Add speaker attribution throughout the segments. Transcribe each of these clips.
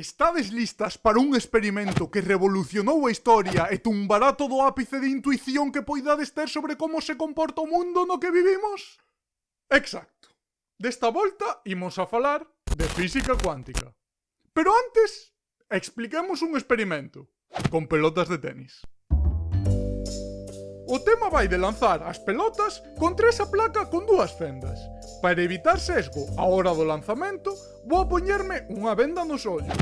Speaker 1: Estades listas para un experimento que revolucionou a historia e tumbará todo o ápice de intuición que poidades ter sobre como se comporta o mundo no que vivimos? Exacto. Desta volta imos a falar de física cuántica. Pero antes, expliquemos un experimento con pelotas de tenis. O tema vai de lanzar as pelotas contra esa placa con dúas fendas Para evitar sesgo a hora do lanzamento, vou poñerme unha venda nos ollos.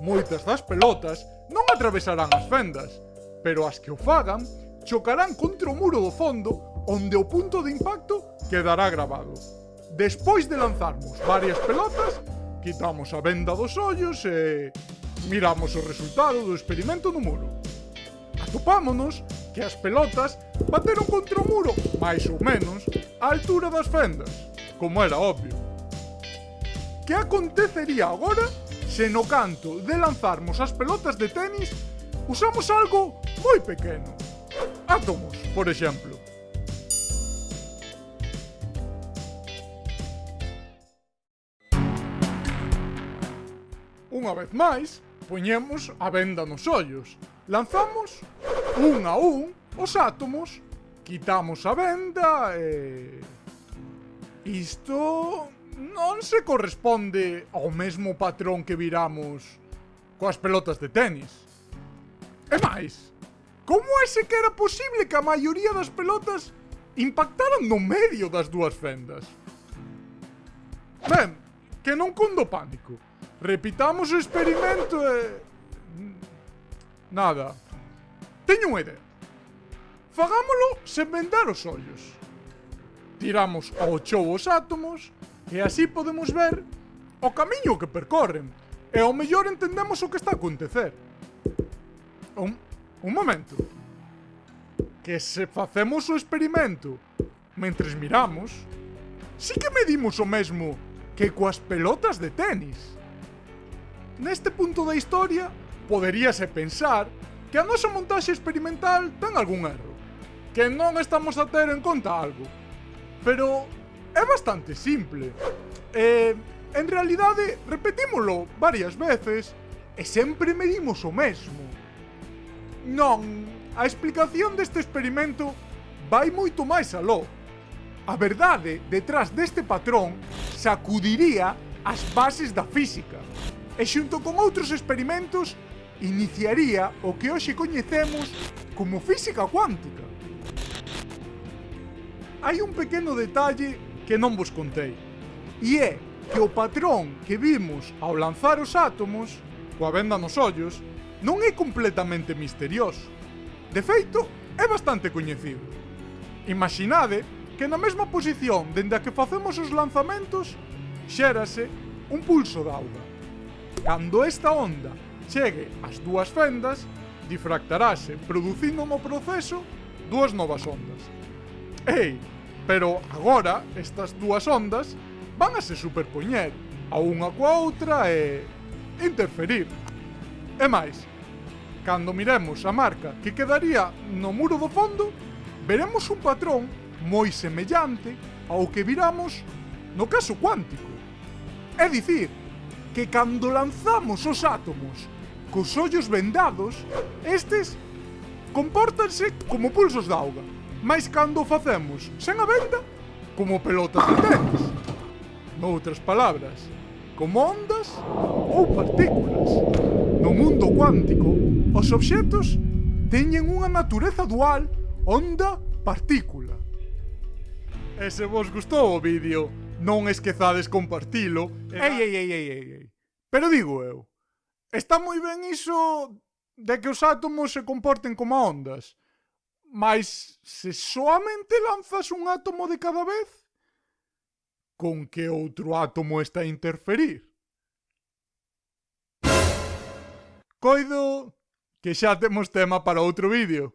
Speaker 1: Moitas das pelotas non atravesarán as fendas, pero as que o fagan chocarán contra o muro do fondo onde o punto de impacto quedará grabado. Despois de lanzarmos varias pelotas, quitamos a venda dos ollos e... miramos o resultado do experimento no muro. Atopámonos que as pelotas bateron contra o muro, máis ou menos, á altura das fendas como era obvio. Que acontecería agora se no canto de lanzarmos as pelotas de tenis usamos algo moi pequeno? Átomos, por exemplo. Unha vez máis, poñemos a venda nos ollos. Lanzamos un a un os átomos, quitamos a venda e... Isto non se corresponde ao mesmo patrón que viramos coas pelotas de tenis. E máis, como é se que era posible que a maioría das pelotas impactaran no medio das dúas fendas? Ben, que non cundo pánico. Repitamos o experimento e... Nada. Teño unha idea. Fagámolo sen vendar os ollos tiramos ao chou os átomos e así podemos ver o camiño que percorren e ao mellor entendemos o que está a acontecer. Un, un momento. Que se facemos o experimento mentres miramos, si que medimos o mesmo que coas pelotas de tenis. Neste punto da historia, poderíase pensar que a nosa montaxe experimental ten algún erro, que non estamos a ter en conta algo, Pero é bastante simple. Eh, en realidade, repetímolo varias veces e sempre medimos o mesmo. Non, a explicación deste experimento vai moito máis aló. A verdade detrás deste patrón sacudiría as bases da física e xunto con outros experimentos iniciaría o que hoxe coñecemos como física cuántica hai un pequeno detalle que non vos contei. E é que o patrón que vimos ao lanzar os átomos, coa venda nos ollos, non é completamente misterioso. De feito, é bastante coñecido. Imaginade que na mesma posición dende a que facemos os lanzamentos, xérase un pulso de auga. Cando esta onda chegue ás dúas fendas, difractarase, producindo no proceso dúas novas ondas. Ei, Pero agora estas dúas ondas van a se superpoñer a unha coa outra e interferir. E máis, cando miremos a marca que quedaría no muro do fondo, veremos un patrón moi semellante ao que viramos no caso cuántico. É dicir, que cando lanzamos os átomos cos ollos vendados, estes compórtanse como pulsos de auga. Mas cando o facemos sen a venda, como pelotas de tenis. Noutras palabras, como ondas ou partículas. No mundo cuántico, os obxetos teñen unha natureza dual onda-partícula. E se vos gustou o vídeo, non esquezades compartilo. Ei, ei, ei, ei, ei, ei. Pero digo eu, está moi ben iso de que os átomos se comporten como ondas, Mas se soamente lanzas un átomo de cada vez, con que outro átomo está a interferir? Coido que xa temos tema para outro vídeo.